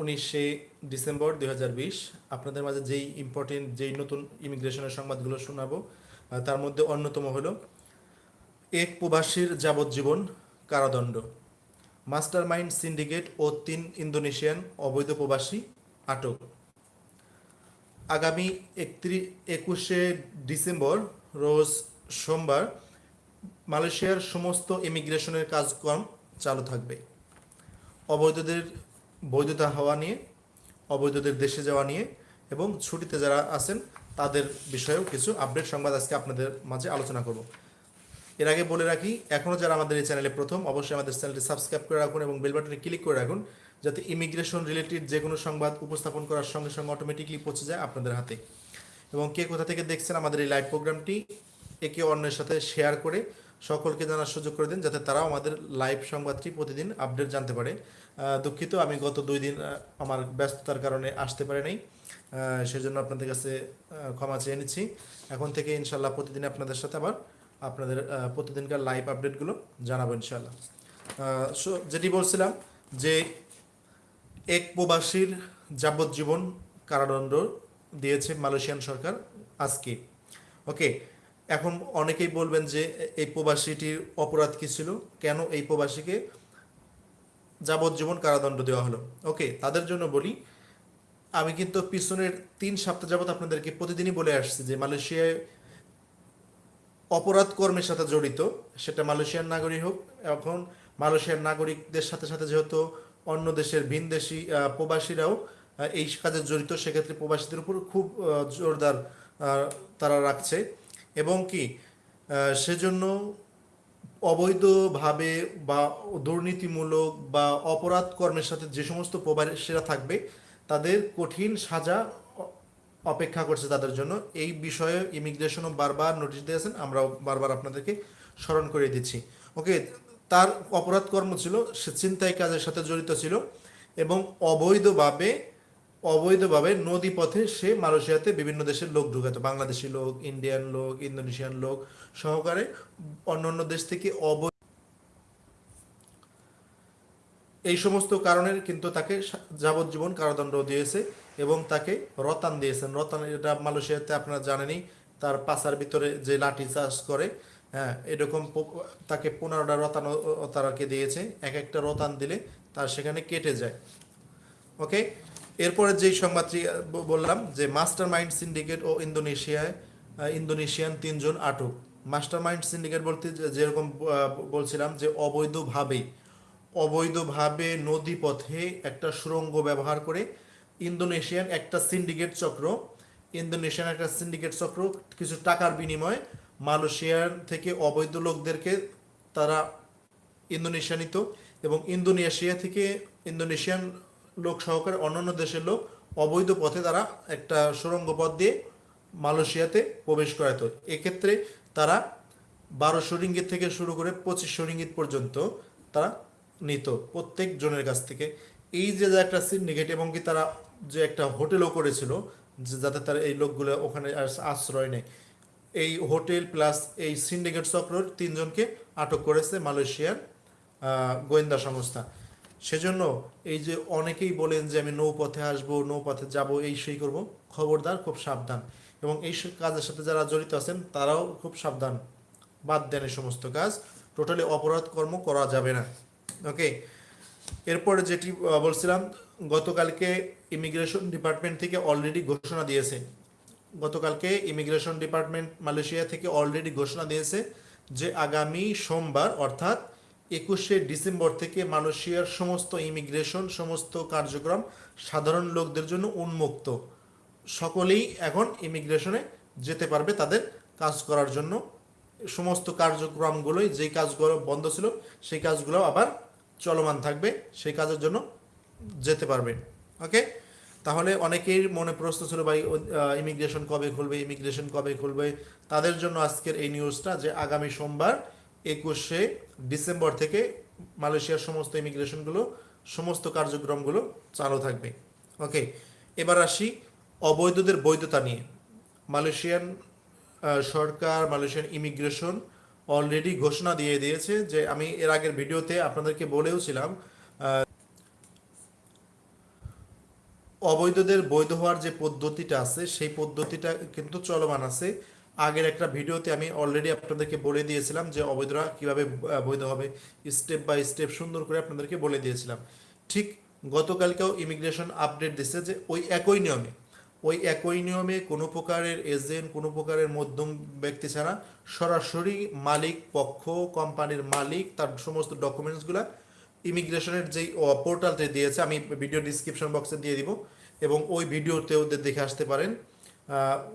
উনিশে ডিসেম্বর দু হাজার বিশ। আপনাদের মাঝে যেই ইম্পর্টেন্ট যেই নতুন ইমিগ্রেশনের সংবাদগুলো শোনাবো তার মধ্যে অন্যতম হলো, এক প্রবাসীর যাবজ্জীবন কারাদণ্ড। মাস্টার মাইন্ড সিন্ডিকেট ও তিন ইন্দোনেশিয়ান অবৈধ প্রবাসী আটক। আগামী একত্রিশ একুশে ডিসেম্বর, রোজ সোমবার, মালয়েশিয়ার সমস্ত ইমিগ্রেশনের কাজকর্ম চালু থাকবে। অবৈধদের বৈধতা হওয়া নিয়ে, অবৈধদের দেশে যাওয়া নিয়ে এবং ছুটিতে যারা আছেন, তাদের বিষয়েও কিছু আপডেট সংবাদ আজকে আপনাদের মাঝে আলোচনা করব। এর আগে বলে রাখি এখনও যারা আমাদের এই চ্যানেলে প্রথম, অবশ্যই আমাদের চ্যানেলটি সাবস্ক্রাইব করে রাখুন এবং বেল বাটনে ক্লিক করে রাখুন, যাতে ইমিগ্রেশন রিলেটেড যে কোনো সংবাদ উপস্থাপন করার সঙ্গে সঙ্গে অটোমেটিকলি পৌঁছে যায় আপনাদের হাতে। এবং কে কোথা থেকে দেখছেন আমাদের এই লাইভ প্রোগ্রামটি একে অন্যের সাথে শেয়ার করে সকলকে জানার সুযোগ করে দিন যাতে তারাও আমাদের লাইভ সংবাদটি প্রতিদিন আপডেট জানতে পারে। দুঃখিত, আমি গত দুই দিন আমার ব্যস্ততার কারণে আসতে পারি নাই। সেজন্য আপনাদের কাছে ক্ষমা চেয়ে নিচ্ছি। এখন থেকে ইনশাল্লাহ প্রতিদিন আপনাদের সাথে আবার আপনাদের প্রতিদিনকার লাইভ আপডেটগুলো জানাব ইনশাল্লাহ so যেটি বলছিলাম যে এক প্রবাসীর যাবজ্জীবন কারাদণ্ড দিয়েছে মালয়েশিয়ান সরকার আজকে। ওকে এখন অনেকেই বলবেন যে এই প্রবাসীটির অপরাধ কি ছিল? কেন এই প্রবাসীকে যাবজ্জীবন কারাদণ্ড দেওয়া হলো? ওকে তাদের জন্য বলি আমি কিন্তু পিছনের তিন সপ্তাহ যাবত আপনাদেরকে প্রতিদিনই বলে আসছি যে মালয়েশিয়ায় অপরাধ কর্মের সাথে জড়িত সেটা মালয়েশিয়ার নাগরিক হোক এখন মালয়েশিয়ার নাগরিকদের সাথে সাথে যেহেতু অন্য দেশের ভিনদেশি আহ, প্রবাসীরাও এই কাজে জড়িত সেক্ষেত্রে প্রবাসীদের উপর খুব জোরদার তারা রাখছে। এবং কি সেজন্য অবৈধভাবে বা দুর্নীতিমূলক বা অপরাধ কর্মের সাথে যে সমস্ত প্রবাসীরা থাকবে, তাদের কঠিন সাজা অপেক্ষা করছে তাদের জন্য। এই বিষয়ে ইমিগ্রেশনও বারবার নোটিশ দিয়েছেন, আমরাও বারবার আপনাদেরকে স্মরণ করে দিচ্ছি। ওকে, তার অপরাধ কর্ম ছিল, সে চিন্তায় কাজের সাথে জড়িত ছিল এবং অবৈধভাবে অবৈধভাবে নদী পথে সে মালয়েশিয়াতে বিভিন্ন দেশের লোক ঢুকাতো বাংলাদেশি লোক, ইন্ডিয়ান লোক, ইন্দোনেশিয়ান লোক সহকারে অন্য অন্য দেশ থেকে অবৈধ এই সমস্ত কারণের কিন্তু তাকে যাবজ্জীবন কারাদণ্ড দিয়েছে এবং তাকে রতান দিয়েছেন রতান, এটা মালয়েশিয়াতে আপনারা জানেনই, তার পাশার ভিতরে যে লাঠি চাষ করে হ্যাঁ এরকম তাকে পনেরোটা রতান তারাকে দিয়েছে। এক একটা রতান দিলে তার সেখানে কেটে যায়। ওকে? এরপরে যেই সংবাদটি বললাম যে মাস্টার মাইন্ড সিন্ডিকেট ও ইন্দোনেশিয়ায় ইন্দোনেশিয়ান তিনজন আটক। মাস্টার মাইন্ড সিন্ডিকেট বলতে যেরকম বলছিলাম যে অবৈধভাবে অবৈধভাবে নদী পথে একটা সুরঙ্গ ব্যবহার করে ইন্দোনেশিয়ান একটা সিন্ডিকেট চক্র, ইন্দোনেশিয়ান একটা সিন্ডিকেট চক্র কিছু টাকার বিনিময়ে মালয়েশিয়ার থেকে অবৈধ লোকদেরকে তারা ইন্দোনেশিয়া নিত এবং ইন্দোনেশিয়া থেকে ইন্দোনেশিয়ান লোক সহকারে অন্যান্য দেশের লোক অবৈধ পথে তারা একটা সুড়ঙ্গ পথ দিয়ে মালয়েশিয়াতে প্রবেশ করাতো এক্ষেত্রে তারা বারোশো রিঙ্গিত থেকে শুরু করে পঁচিশশো রিঙ্গিত পর্যন্ত তারা নিত প্রত্যেক জনের কাছ থেকে। এই যে যে একটা সিন্ডিকেট এবং কি তারা যে একটা হোটেলও করেছিল যাতে তারা এই লোকগুলো ওখানে আশ্রয় নেয়, এই হোটেল প্লাস এই সিন্ডিকেট চক্রের তিনজনকে আটক করেছে মালয়েশিয়ার গোয়েন্দা সংস্থা। সেজন্য এই যে অনেকেই বলেন যে আমি নৌপথে আসব, নৌপথে যাব, এই সেই করব। খবরদার খুব সাবধান। এবং এই কাজের সাথে যারা জড়িত আছেন, তারাও খুব সাবধান। বাদ দেন এই সমস্ত কাজ। টোটালি অপরাধ কর্ম করা যাবে না। ওকে? এরপরে যেটি বলছিলাম, গতকালকে ইমিগ্রেশন ডিপার্টমেন্ট থেকে অলরেডি ঘোষণা দিয়েছে। গতকালকে ইমিগ্রেশন ডিপার্টমেন্ট মালয়েশিয়া থেকে অলরেডি ঘোষণা দিয়েছে যে আগামী সোমবার, অর্থাৎ একুশে ডিসেম্বর থেকে মালয়েশিয়ার সমস্ত ইমিগ্রেশন, সমস্ত কার্যক্রম সাধারণ লোকদের জন্য উন্মুক্ত। সকলেই এখন ইমিগ্রেশনে যেতে পারবে তাদের কাজ করার জন্য। সমস্ত কার্যক্রমগুলোই যেই কাজগুলো বন্ধ ছিল, সেই কাজগুলো আবার চলমান থাকবে, সেই কাজের জন্য যেতে পারবে। ওকে তাহলে অনেকের মনে প্রশ্ন ছিল, ভাই ইমিগ্রেশন কবে খুলবে, ইমিগ্রেশন কবে খুলবে? তাদের জন্য আজকের এই নিউজটা যে আগামী সোমবার একুশে ডিসেম্বর থেকে মালয়েশিয়ার সমস্ত ইমিগ্রেশনগুলো, সমস্ত কার্যক্রমগুলো চালু থাকবে। ওকে এবার আসি অবৈধদের বৈধতা নিয়ে। মালয়েশিয়ান সরকার, মালয়েশিয়ান ইমিগ্রেশন অলরেডি ঘোষণা দিয়ে দিয়েছে যে আমি এর আগের ভিডিওতে আপনাদেরকে বলেওছিলাম অবৈধদের বৈধ হওয়ার যে পদ্ধতিটা আছে, সেই পদ্ধতিটা কিন্তু চলমান আছে। আগের একটা ভিডিওতে আমি অলরেডি আপনাদেরকে বলে দিয়েছিলাম যে অবৈধরা কীভাবে বৈধ হবে। স্টেপ বাই স্টেপ সুন্দর করে আপনাদেরকে বলে দিয়েছিলাম। ঠিক গতকালকেও ইমিগ্রেশন আপডেট দিচ্ছে যে ওই একই নিয়মে, ওই একই নিয়মে কোনো প্রকারের এজেন্ট কোনো প্রকারের মধ্যম ব্যক্তি ছাড়া সরাসরি মালিক পক্ষ কোম্পানির মালিক, তার সমস্ত ডকুমেন্টসগুলা ইমিগ্রেশনের যেই পোর্টালতে দিয়েছে, আমি ভিডিও ডিসক্রিপশন বক্সে দিয়ে দিব এবং ওই ভিডিওতেও দেখে আসতে পারেন।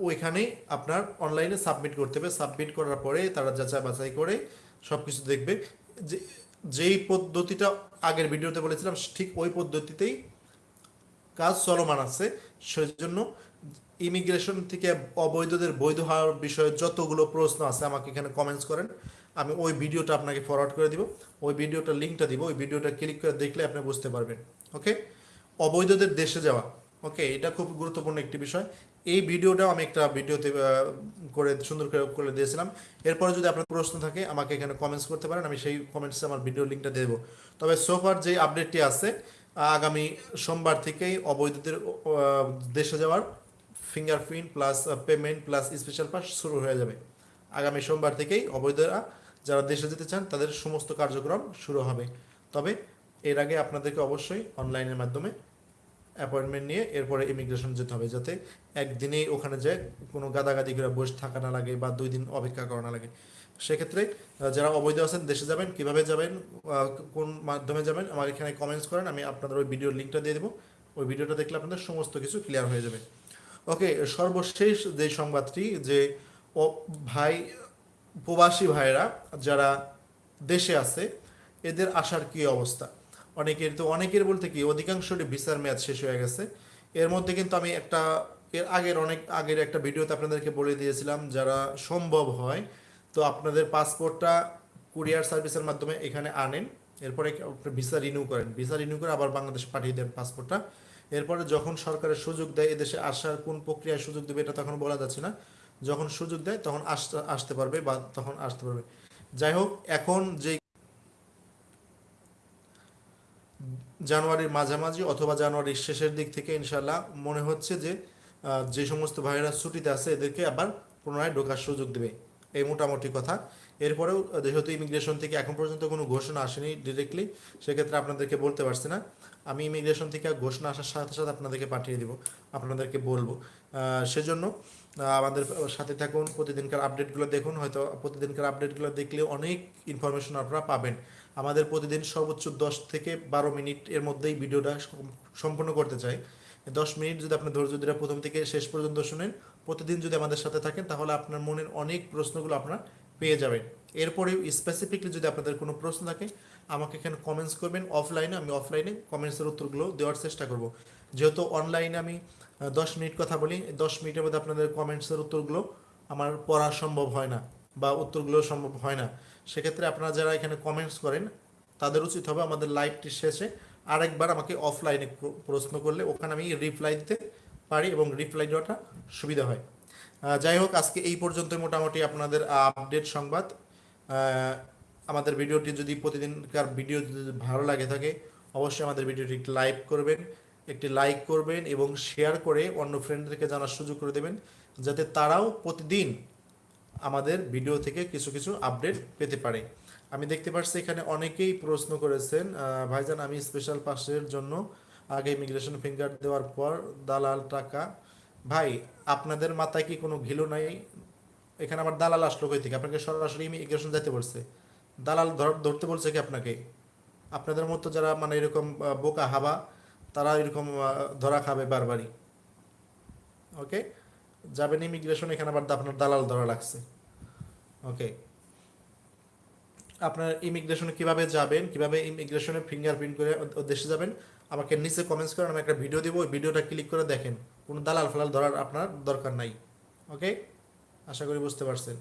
ওইখানে আপনার অনলাইনে সাবমিট করতে হবে। সাবমিট করার পরে তারা যাচাই বাছাই করে সব কিছু দেখবে। যে, যেই পদ্ধতিটা আগের ভিডিওতে বলেছিলাম, ঠিক ওই পদ্ধতিতেই কাজ চলমান আছে। সেজন্য ইমিগ্রেশন থেকে অবৈধদের বৈধ হওয়ার বিষয়ে যতগুলো প্রশ্ন আছে, আমাকে এখানে কমেন্টস করেন। আমি ওই ভিডিওটা আপনাকে ফরওয়ার্ড করে দিব। ওই ভিডিওটা লিঙ্কটা দিব। ওই ভিডিওটা ক্লিক করে দেখলে আপনি বুঝতে পারবেন। ওকে অবৈধদের দেশে যাওয়া। ওকে এটা খুব গুরুত্বপূর্ণ একটি বিষয়। এই ভিডিওটাও আমি একটা ভিডিওতে করে সুন্দর করে করে দিয়েছিলাম। এরপরে যদি আপনার প্রশ্ন থাকে, আমাকে এখানে কমেন্টস করতে পারেন, আমি সেই কমেন্টসে আমার ভিডিও লিঙ্কটা দেবো। তবে সোফার যে আপডেটটি আছে, আগামী সোমবার থেকেই অবৈধদের দেশে যাওয়ার fingerprint plus payment plus special pass শুরু হয়ে যাবে। আগামী সোমবার থেকেই অবৈধরা যারা দেশে যেতে চান, তাদের সমস্ত কার্যক্রম শুরু হবে। তবে এর আগে আপনাদেরকে অবশ্যই অনলাইনের মাধ্যমে অ্যাপয়েন্টমেন্ট নিয়ে এরপরে ইমিগ্রেশন যেতে হবে যাতে একদিনেই ওখানে যে কোনো গাদাগাদি করে বসে থাকা না লাগে বা দুই দিন অপেক্ষা করা না লাগে। সেক্ষেত্রে যারা অবৈধ আছেন, দেশে যাবেন, কীভাবে যাবেন কোন মাধ্যমে যাবেন আমার এখানে কমেন্টস করেন, আমি আপনাদের ওই ভিডিওর লিঙ্কটা দিয়ে দেবো। ওই ভিডিওটা দেখলে আপনাদের সমস্ত কিছু ক্লিয়ার হয়ে যাবে। ওকে সর্বশেষ যে সংবাদটি যে, ও, ভাই, প্রবাসী ভাইরা যারা দেশে আছে, এদের আসার কি অবস্থা? অনেকের তো অনেকের বলতে কি, অধিকাংশরই ভিসার মেয়াদ শেষ হয়ে গেছে। এর মধ্যে কিন্তু আমি একটা, এর আগের অনেক, আগের একটা ভিডিওতে আপনাদেরকে বলে দিয়েছিলাম, যারা সম্ভব হয়, তো আপনাদের পাসপোর্টটা কুরিয়ার সার্ভিসের মাধ্যমে এখানে আনেন। এরপরে ভিসা রিনিউ করেন। ভিসা রিনিউ করে আবার বাংলাদেশ পাঠিয়ে দেন পাসপোর্টটা। এরপরে যখন সরকারের সুযোগ দেয়, এদেশে আসার কোন প্রক্রিয়ায় সুযোগ দেবে এটা তখন বলা যাচ্ছে না। যখন সুযোগ দেয়, তখন আসতে আসতে পারবে বা তখন আসতে পারবে। যাই হোক, এখন যে জানুয়ারির মাঝামাঝি অথবা জানুয়ারির শেষের দিক থেকে ইনশাল্লাহ মনে হচ্ছে যে যে সমস্ত ভাইয়েরা ছুটিতে আছে এদেরকে আবার পুনরায় ঢোকার সুযোগ দেবে। এই মোটামুটি কথা। এরপরেও যেহেতু ইমিগ্রেশন থেকে এখন পর্যন্ত কোনো ঘোষণা আসেনি ডিরেক্টলি সেক্ষেত্রে আপনাদেরকে বলতে পারছি না। আমি ইমিগ্রেশন থেকে ঘোষণা আসার সাথে সাথে আপনাদেরকে পাঠিয়ে দিব, আপনাদেরকে বলব। সেজন্য আমাদের সাথে থাকুন, প্রতিদিনকার আপডেটগুলো দেখুন। হয়তো প্রতিদিনকার আপডেটগুলো দেখলে অনেক ইনফরমেশন আপনারা পাবেন। আমাদের প্রতিদিন সর্বোচ্চ দশ থেকে বারো মিনিট এর মধ্যেই ভিডিওটা সম্পূর্ণ করতে চাই। দশ মিনিট যদি আপনি ধৈর্য ধরে প্রথম থেকে শেষ পর্যন্ত শুনেন, প্রতিদিন যদি আমাদের সাথে থাকেন, তাহলে আপনার মনের অনেক প্রশ্নগুলো আপনারা পেয়ে যাবেন। এরপরেও স্পেসিফিকলি যদি আপনাদের কোনো প্রশ্ন থাকে, আমাকে এখানে কমেন্টস করবেন। অফলাইনে আমি অফলাইনে কমেন্টসের উত্তরগুলো দেওয়ার চেষ্টা করব। যেহেতু অনলাইনে আমি দশ মিনিট কথা বলি দশ মিনিটের মধ্যে আপনাদের কমেন্টসের উত্তরগুলো আমার পড়া সম্ভব হয় না। বা উত্তরগুলো সম্ভব হয় না। সেক্ষেত্রে আপনারা যারা এখানে কমেন্টস করেন, তাদের উচিত হবে আমাদের লাইভটি শেষে আরেকবার আমাকে অফলাইনে প্রশ্ন করলে ওখানে আমি রিপ্লাই দিতে পারি এবং রিপ্লাই দেওয়াটা সুবিধা হয়। যাই হোক, আজকে এই পর্যন্ত মোটামুটি আপনাদের আপডেট সংবাদ। আমাদের ভিডিওটি যদি প্রতিদিনকার ভিডিও যদি ভালো লাগে থাকে, অবশ্যই আমাদের ভিডিওটি লাইক করবেন, একটি লাইক করবেন এবং শেয়ার করে অন্য ফ্রেন্ডদেরকে জানার সুযোগ করে দেবেন, যাতে তারাও প্রতিদিন আমাদের ভিডিও থেকে কিছু কিছু আপডেট পেতে পারে। আমি দেখতে পাচ্ছি এখানে অনেকেই প্রশ্ন করেছেন ভাইজান, আমি স্পেশাল পাসের জন্য আগে ইমিগ্রেশন ফিঙ্গার দেওয়ার পর দালাল টাকা। ভাই, আপনাদের মাথায় কি কোনো ঘিলো নাই? এখানে আবার দালাল আসলো কই থেকে? আপনাকে সরাসরি ইমিগ্রেশন যেতে বলছে। দালাল ধর- ধরতে বলছে কি আপনাকে? আপনাদের মতো যারা মানে এরকম বোকা হাবা, তারা এরকম ধরা খাবে বারবারই। ওকে যাবেন ইমিগ্রেশন এখানে আবার আপনার দালাল ধরা লাগছে। ওকে আপনার ইমিগ্রেশনে কীভাবে যাবেন, কীভাবে ইমিগ্রেশনে ফিঙ্গারপ্রিন্ট করে দেশে যাবেন, আমাকে নিচে কমেন্টস করেন আমি একটা ভিডিও দিব, ওই ভিডিওটা ক্লিক করে দেখেন। কোনো দালাল ফালাল ধরার আপনার দরকার নাই। ওকে আশা করি বুঝতে পারছেন।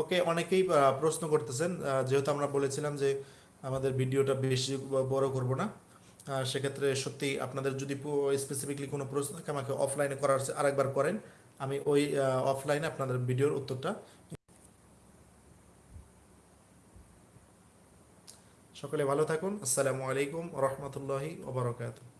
ওকে অনেকেই প্রশ্ন করতেছেন যেহেতু আমরা বলেছিলাম যে আমাদের ভিডিওটা বেশি বড় করব না। সেক্ষেত্রে সত্যি আপনাদের যদি স্পেসিফিকলি কোনো প্রশ্ন থাকে, আমাকে অফলাইনে করার আরেকবার করেন। আমি ওই অফলাইনে আপনাদের ভিডিওর উত্তরটা সকলে ভালো থাকুন। আসসালামু আলাইকুম রহমতুল্লাহি ওবরাকাতুহ